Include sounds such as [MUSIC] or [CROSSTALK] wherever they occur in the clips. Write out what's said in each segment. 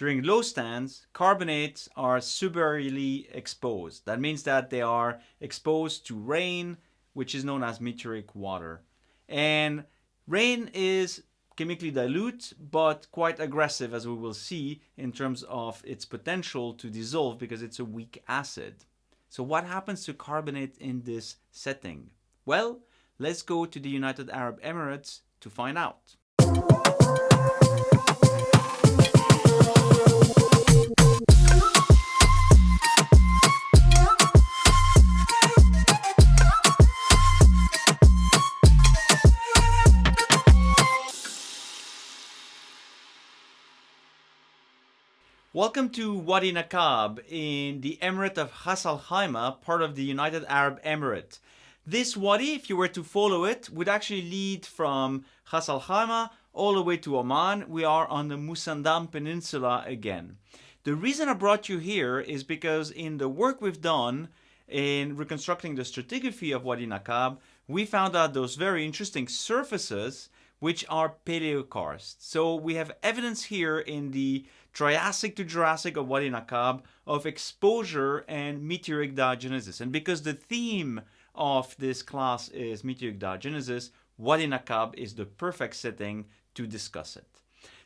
During low stands, carbonates are subaerially exposed. That means that they are exposed to rain, which is known as meteoric water. And rain is chemically dilute, but quite aggressive, as we will see, in terms of its potential to dissolve because it's a weak acid. So what happens to carbonate in this setting? Well, let's go to the United Arab Emirates to find out. Welcome to Wadi Nakab in the Emirate of Ras Al Khaimah, part of the United Arab Emirate. This wadi, if you were to follow it, would actually lead from Ras Al Khaimah all the way to Oman. We are on the Musandam Peninsula again. The reason I brought you here is because in the work we've done in reconstructing the stratigraphy of Wadi Nakab, we found out those very interesting surfaces which are paleokarst. So we have evidence here in the Triassic to Jurassic of Wadi Nakab of exposure and meteoric diagenesis. And because the theme of this class is meteoric diagenesis, Wadi Nakab is the perfect setting to discuss it.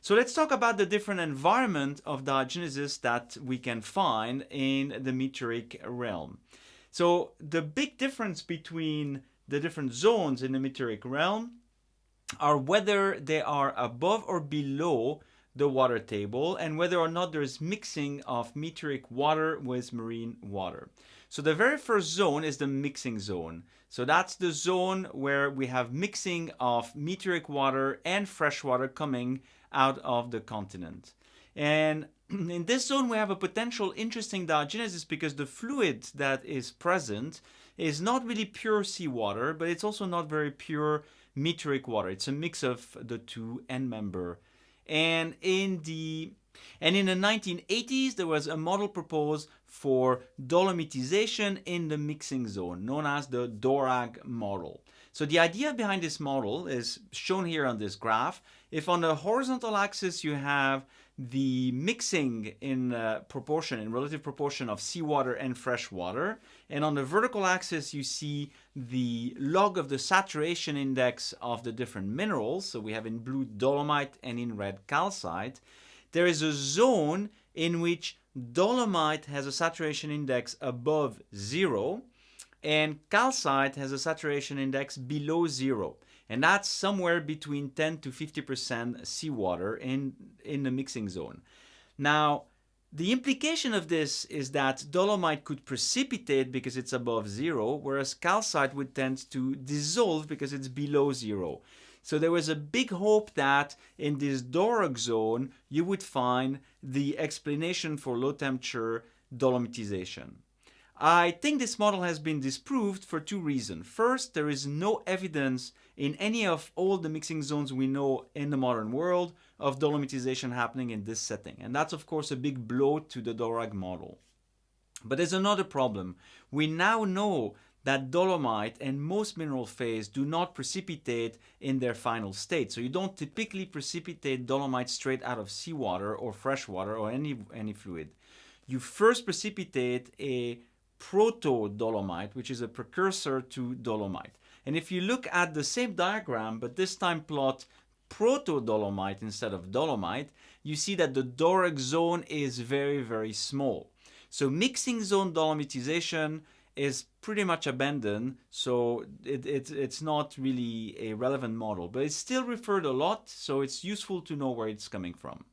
So let's talk about the different environment of diagenesis that we can find in the meteoric realm. So the big difference between the different zones in the meteoric realm are whether they are above or below the water table and whether or not there's mixing of meteoric water with marine water. So the very first zone is the mixing zone. So that's the zone where we have mixing of meteoric water and fresh water coming out of the continent. And [CLEARS THROAT] in this zone we have a potential interesting diagenesis because the fluid that is present is not really pure seawater, but it's also not very pure meteoric water. It's a mix of the two end member and in the and in the 1980s, there was a model proposed for dolomitization in the mixing zone, known as the DORAG model. So the idea behind this model is shown here on this graph. If on the horizontal axis you have the mixing in uh, proportion, in relative proportion of seawater and fresh water. And on the vertical axis, you see the log of the saturation index of the different minerals. So we have in blue dolomite and in red calcite. There is a zone in which dolomite has a saturation index above zero and calcite has a saturation index below zero and that's somewhere between 10 to 50% seawater in, in the mixing zone. Now, the implication of this is that dolomite could precipitate because it's above zero, whereas calcite would tend to dissolve because it's below zero. So there was a big hope that in this DORAG zone, you would find the explanation for low temperature dolomitization. I think this model has been disproved for two reasons. First, there is no evidence in any of all the mixing zones we know in the modern world of dolomitization happening in this setting. And that's of course a big blow to the DORAG model. But there's another problem. We now know that dolomite and most mineral phase do not precipitate in their final state. So you don't typically precipitate dolomite straight out of seawater or fresh water or any, any fluid. You first precipitate a proto-dolomite, which is a precursor to dolomite. And if you look at the same diagram, but this time plot proto-dolomite instead of dolomite, you see that the DORAG zone is very, very small. So mixing zone dolomitization is pretty much abandoned, so it, it, it's not really a relevant model, but it's still referred a lot, so it's useful to know where it's coming from.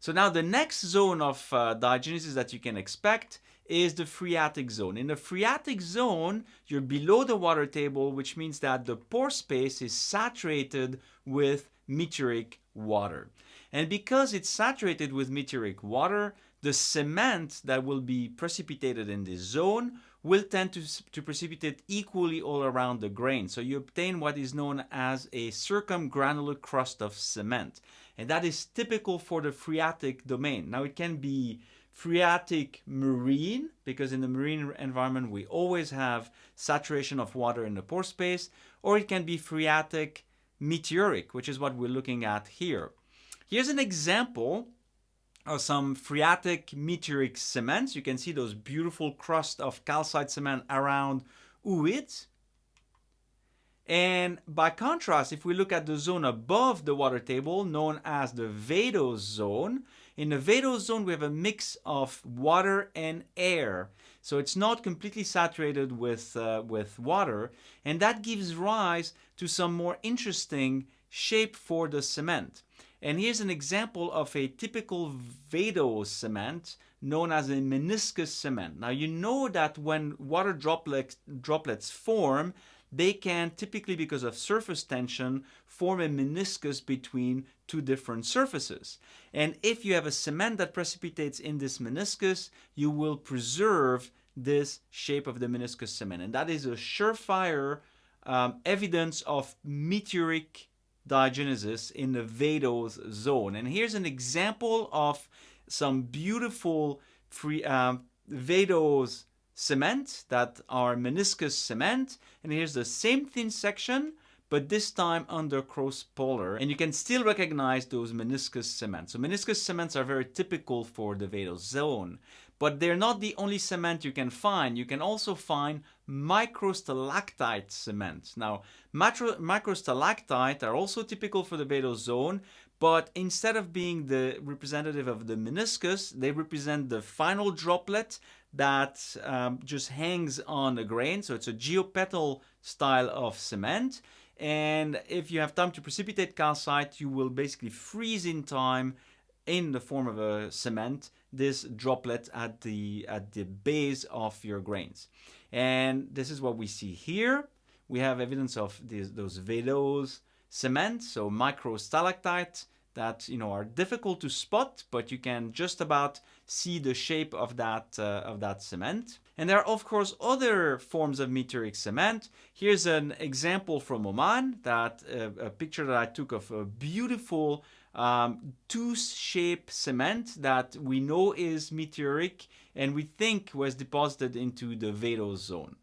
So now the next zone of uh, diagenesis that you can expect is the phreatic zone. In the phreatic zone, you're below the water table, which means that the pore space is saturated with meteoric water. And because it's saturated with meteoric water, the cement that will be precipitated in this zone will tend to, to precipitate equally all around the grain. So you obtain what is known as a circumgranular crust of cement. And that is typical for the phreatic domain. Now it can be phreatic marine, because in the marine environment we always have saturation of water in the pore space, or it can be phreatic meteoric, which is what we're looking at here. Here's an example of some phreatic meteoric cements. You can see those beautiful crust of calcite cement around ooid. And by contrast, if we look at the zone above the water table, known as the vadose zone, in the vadose zone we have a mix of water and air. So it's not completely saturated with, uh, with water, and that gives rise to some more interesting shape for the cement. And here's an example of a typical vadose cement known as a meniscus cement. Now you know that when water droplets, droplets form, they can typically because of surface tension form a meniscus between two different surfaces. And if you have a cement that precipitates in this meniscus, you will preserve this shape of the meniscus cement. And that is a surefire um, evidence of meteoric diagenesis in the vadose zone. And here's an example of some beautiful free um, vadose cement that are meniscus cement. And here's the same thin section, but this time under cross polar. And you can still recognize those meniscus cements. So meniscus cements are very typical for the vadose zone. But they're not the only cement you can find. You can also find microstalactite cement. Now, microstalactite are also typical for the vadose zone, but instead of being the representative of the meniscus, they represent the final droplet that um, just hangs on the grain. So it's a geopetal style of cement. And if you have time to precipitate calcite, you will basically freeze in time in the form of a cement this droplet at the at the base of your grains and this is what we see here we have evidence of these, those vadose cement so microstalactites that you know are difficult to spot but you can just about see the shape of that uh, of that cement and there are of course other forms of meteoric cement here's an example from Oman that uh, a picture that I took of a beautiful um, tooth-shaped cement that we know is meteoric and we think was deposited into the vadose zone.